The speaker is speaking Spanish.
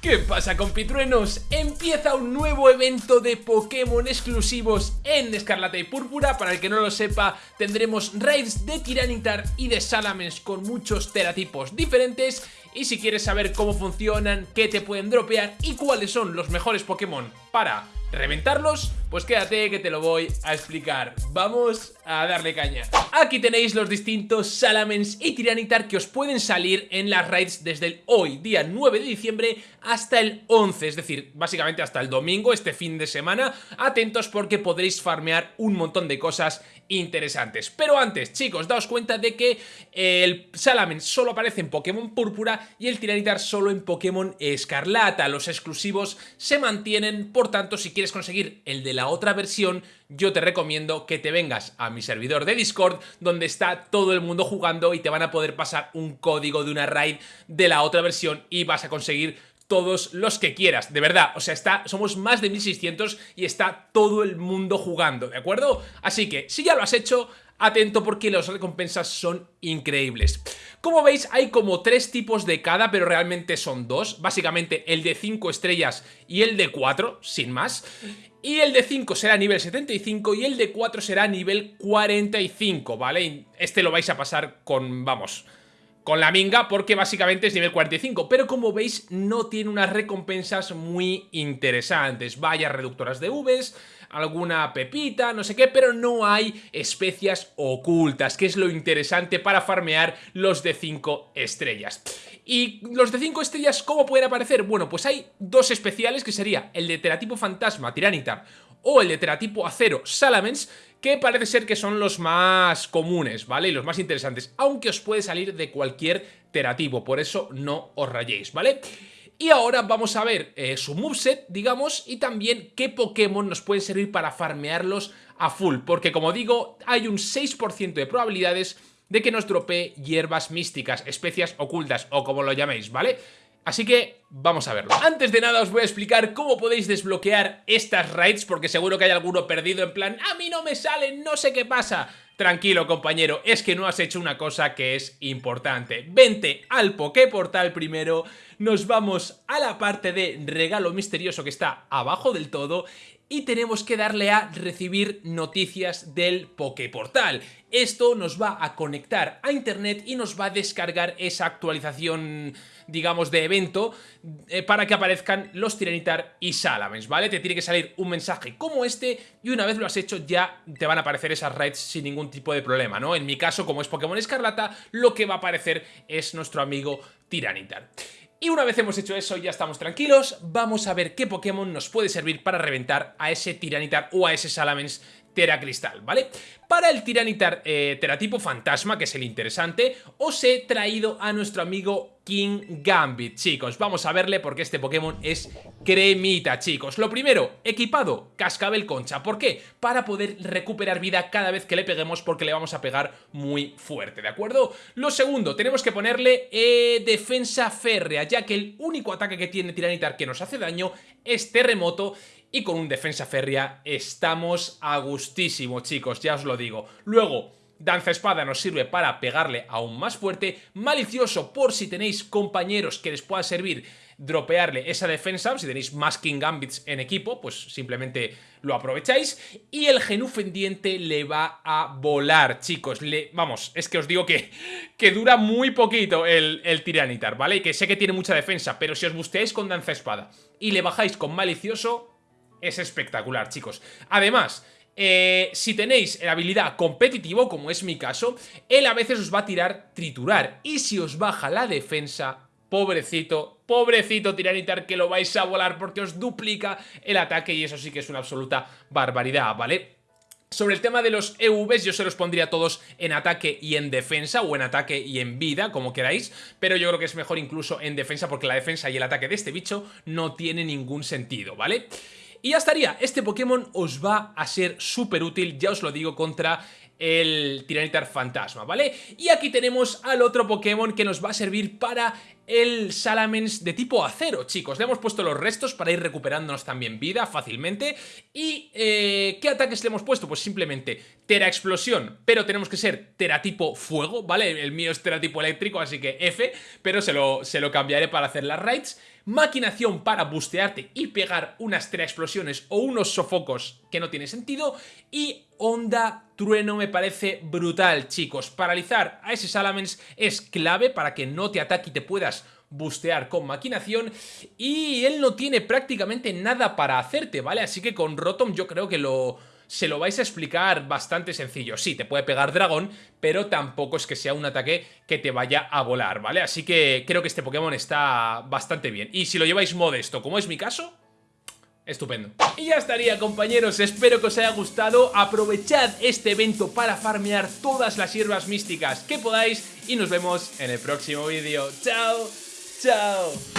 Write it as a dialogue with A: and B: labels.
A: ¿Qué pasa compitruenos? Empieza un nuevo evento de Pokémon exclusivos en Escarlata y Púrpura Para el que no lo sepa, tendremos raids de Tiranitar y de Salamence con muchos teratipos diferentes Y si quieres saber cómo funcionan, qué te pueden dropear y cuáles son los mejores Pokémon para reventarlos, pues quédate que te lo voy a explicar. Vamos a darle caña. Aquí tenéis los distintos Salamence y Tiranitar que os pueden salir en las raids desde el hoy, día 9 de diciembre, hasta el 11, es decir, básicamente hasta el domingo, este fin de semana. Atentos porque podréis farmear un montón de cosas interesantes. Pero antes, chicos, daos cuenta de que el Salamence solo aparece en Pokémon Púrpura y el Tiranitar solo en Pokémon Escarlata. Los exclusivos se mantienen, por tanto, si quieres conseguir el de la otra versión, yo te recomiendo que te vengas a mi servidor de Discord, donde está todo el mundo jugando y te van a poder pasar un código de una raid de la otra versión y vas a conseguir todos los que quieras, de verdad, o sea, está, somos más de 1600 y está todo el mundo jugando, ¿de acuerdo? Así que, si ya lo has hecho, atento porque las recompensas son increíbles. Como veis hay como tres tipos de cada pero realmente son dos, básicamente el de 5 estrellas y el de 4, sin más. Y el de 5 será nivel 75 y el de 4 será nivel 45, ¿vale? Este lo vais a pasar con, vamos, con la minga porque básicamente es nivel 45, pero como veis no tiene unas recompensas muy interesantes, vaya reductoras de Vs, alguna pepita, no sé qué, pero no hay especias ocultas, que es lo interesante para farmear los de 5 estrellas. ¿Y los de 5 estrellas cómo pueden aparecer? Bueno, pues hay dos especiales que sería el de Teratipo Fantasma, Tiranitar, o el de Teratipo Acero, Salamence, que parece ser que son los más comunes, ¿vale? Y los más interesantes, aunque os puede salir de cualquier teratipo, por eso no os rayéis, ¿vale? Y ahora vamos a ver eh, su moveset, digamos, y también qué Pokémon nos pueden servir para farmearlos a full. Porque como digo, hay un 6% de probabilidades de que nos dropee hierbas místicas, especias ocultas o como lo llaméis, ¿vale? Así que vamos a verlo. Antes de nada os voy a explicar cómo podéis desbloquear estas raids porque seguro que hay alguno perdido en plan ¡A mí no me salen, no sé qué pasa! Tranquilo compañero, es que no has hecho una cosa que es importante. Vente al Poképortal primero, nos vamos a la parte de regalo misterioso que está abajo del todo y tenemos que darle a recibir noticias del Poképortal. Esto nos va a conectar a internet y nos va a descargar esa actualización, digamos, de evento eh, para que aparezcan los Tiranitar y Salamence, ¿vale? Te tiene que salir un mensaje como este y una vez lo has hecho ya te van a aparecer esas raids sin ningún tipo de problema, ¿no? En mi caso, como es Pokémon Escarlata, lo que va a aparecer es nuestro amigo Tiranitar. Y una vez hemos hecho eso ya estamos tranquilos, vamos a ver qué Pokémon nos puede servir para reventar a ese Tiranitar o a ese Salamence Cristal, ¿vale? Para el Tiranitar eh, Teratipo Fantasma, que es el interesante, os he traído a nuestro amigo King Gambit, chicos. Vamos a verle porque este Pokémon es cremita, chicos. Lo primero, equipado, Cascabel Concha. ¿Por qué? Para poder recuperar vida cada vez que le peguemos porque le vamos a pegar muy fuerte, ¿de acuerdo? Lo segundo, tenemos que ponerle eh, Defensa Férrea, ya que el único ataque que tiene Tiranitar que nos hace daño es Terremoto y con un defensa férrea estamos a gustísimo, chicos, ya os lo digo. Luego, Danza Espada nos sirve para pegarle aún más fuerte. Malicioso, por si tenéis compañeros que les pueda servir dropearle esa defensa, si tenéis más King Gambits en equipo, pues simplemente lo aprovecháis. Y el genú fendiente le va a volar, chicos. Le, vamos, es que os digo que, que dura muy poquito el, el Tiranitar, ¿vale? Y que sé que tiene mucha defensa, pero si os busteáis con Danza Espada y le bajáis con Malicioso, es espectacular, chicos. Además, eh, si tenéis la habilidad competitivo, como es mi caso, él a veces os va a tirar triturar. Y si os baja la defensa, pobrecito, pobrecito tiranitar que lo vais a volar porque os duplica el ataque y eso sí que es una absoluta barbaridad, ¿vale? Sobre el tema de los EVs yo se los pondría todos en ataque y en defensa o en ataque y en vida, como queráis, pero yo creo que es mejor incluso en defensa porque la defensa y el ataque de este bicho no tiene ningún sentido, ¿vale? vale y ya estaría, este Pokémon os va a ser súper útil, ya os lo digo, contra el Tiranitar Fantasma, ¿vale? Y aquí tenemos al otro Pokémon que nos va a servir para el Salamence de tipo acero, chicos. Le hemos puesto los restos para ir recuperándonos también vida fácilmente. ¿Y eh, qué ataques le hemos puesto? Pues simplemente Tera Explosión, pero tenemos que ser Tera tipo fuego, ¿vale? El mío es Tera tipo eléctrico, así que F, pero se lo, se lo cambiaré para hacer las raids. maquinación para bustearte y pegar unas tres explosiones o unos sofocos que no tiene sentido y onda trueno me parece brutal, chicos. Paralizar a ese Salamence es clave para que no te ataque y te puedas bustear con maquinación y él no tiene prácticamente nada para hacerte, ¿vale? Así que con Rotom yo creo que lo se lo vais a explicar bastante sencillo. Sí, te puede pegar dragón, pero tampoco es que sea un ataque que te vaya a volar, ¿vale? Así que creo que este Pokémon está bastante bien. Y si lo lleváis modesto, como es mi caso, Estupendo. Y ya estaría compañeros, espero que os haya gustado, aprovechad este evento para farmear todas las hierbas místicas que podáis y nos vemos en el próximo vídeo. ¡Chao! ¡Chao!